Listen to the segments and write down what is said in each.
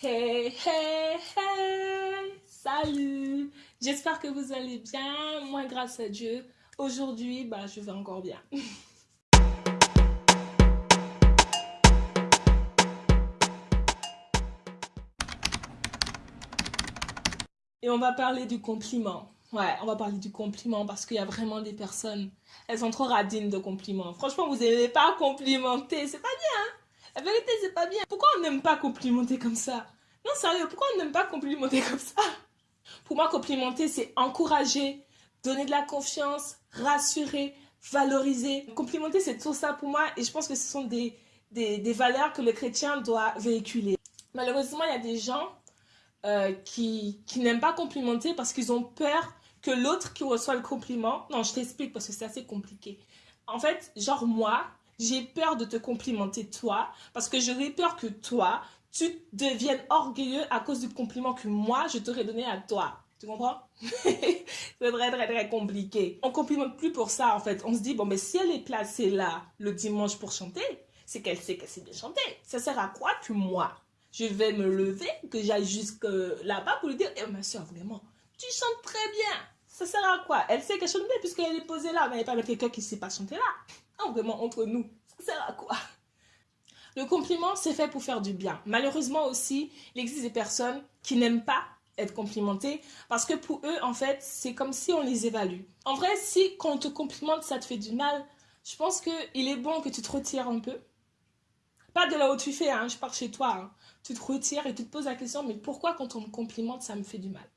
Hey, hey, hey, salut J'espère que vous allez bien, moi grâce à Dieu. Aujourd'hui, bah, je vais encore bien. Et on va parler du compliment. Ouais, on va parler du compliment parce qu'il y a vraiment des personnes, elles sont trop radines de compliments. Franchement, vous n'aimez pas complimenter, c'est pas bien, hein? La vérité, c'est pas bien. Pourquoi on n'aime pas complimenter comme ça? Non, sérieux, pourquoi on n'aime pas complimenter comme ça? Pour moi, complimenter, c'est encourager, donner de la confiance, rassurer, valoriser. Complimenter, c'est tout ça pour moi et je pense que ce sont des, des, valeurs que le chrétien doit véhiculer. Malheureusement, il y a des gens euh, qui, qui n'aiment pas complimenter parce qu'ils ont peur que l'autre qui reçoit le compliment... Non, je t'explique parce que c'est assez compliqué. En fait, genre moi, j'ai peur de te complimenter toi parce que j'aurais peur que toi, tu deviennes orgueilleux à cause du compliment que moi, je t'aurais donné à toi. Tu comprends? C'est très, très, très compliqué. On complimente plus pour ça, en fait. On se dit, bon, mais si elle est placée là le dimanche pour chanter, c'est qu'elle sait qu'elle sait bien chanter. Ça sert à quoi que moi, je vais me lever, que j'aille jusque là-bas pour lui dire, eh, ma soeur, vraiment, tu chantes très bien. Ça sert à quoi? Elle sait qu'elle chante bien puisqu'elle est posée là, mais elle n'est pas avec quelqu'un qui ne sait pas chanter là. Vraiment, entre nous, ça sert à quoi? Le compliment, c'est fait pour faire du bien. Malheureusement aussi, il existe des personnes qui n'aiment pas être complimentées parce que pour eux, en fait, c'est comme si on les évalue. En vrai, si quand on te complimente, ça te fait du mal, je pense qu'il est bon que tu te retires un peu. Pas de là où tu fais, hein, je pars chez toi. Hein. Tu te retires et tu te poses la question, mais pourquoi quand on me complimente, ça me fait du mal?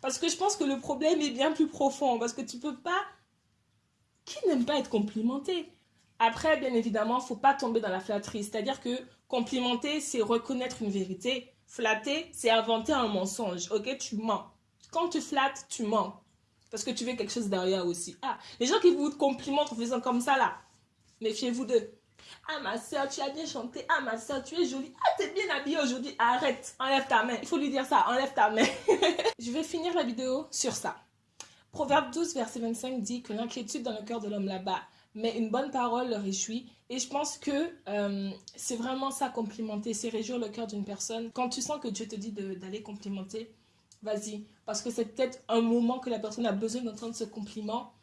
Parce que je pense que le problème est bien plus profond. Parce que tu peux pas... Qui n'aime pas être complimenté? Après, bien évidemment, faut pas tomber dans la flatterie. C'est-à-dire que complimenter, c'est reconnaître une vérité. Flatter, c'est inventer un mensonge. Ok, tu mens. Quand tu flattes, tu mens. Parce que tu veux quelque chose derrière aussi. Ah, les gens qui vous complimentent en faisant comme ça là, méfiez-vous d'eux. Ah ma soeur, tu as bien chanté. Ah ma soeur, tu es jolie. Ah, t'es bien habillée aujourd'hui. Arrête, enlève ta main. Il faut lui dire ça, enlève ta main. Je vais finir la vidéo sur ça. Proverbe 12, verset 25 dit que l'inquiétude dans le cœur de l'homme là-bas mais une bonne parole le réjouit. Et je pense que euh, c'est vraiment ça, complimenter, c'est réjouir le cœur d'une personne. Quand tu sens que Dieu te dit d'aller complimenter, vas-y. Parce que c'est peut-être un moment que la personne a besoin d'entendre ce compliment.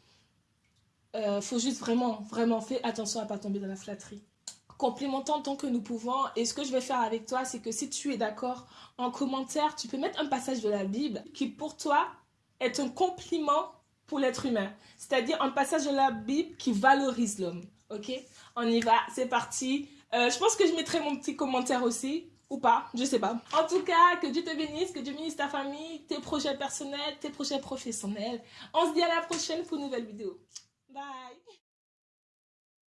Euh, faut juste vraiment, vraiment faire attention à ne pas tomber dans la flatterie. Complimentons tant que nous pouvons. Et ce que je vais faire avec toi, c'est que si tu es d'accord, en commentaire, tu peux mettre un passage de la Bible qui pour toi est un compliment pour l'être humain. C'est-à-dire un passage de la Bible qui valorise l'homme. Ok? On y va, c'est parti. Euh, je pense que je mettrai mon petit commentaire aussi. Ou pas, je sais pas. En tout cas, que Dieu te bénisse, que Dieu bénisse ta famille, tes projets personnels, tes projets professionnels. On se dit à la prochaine pour une nouvelle vidéo. Bye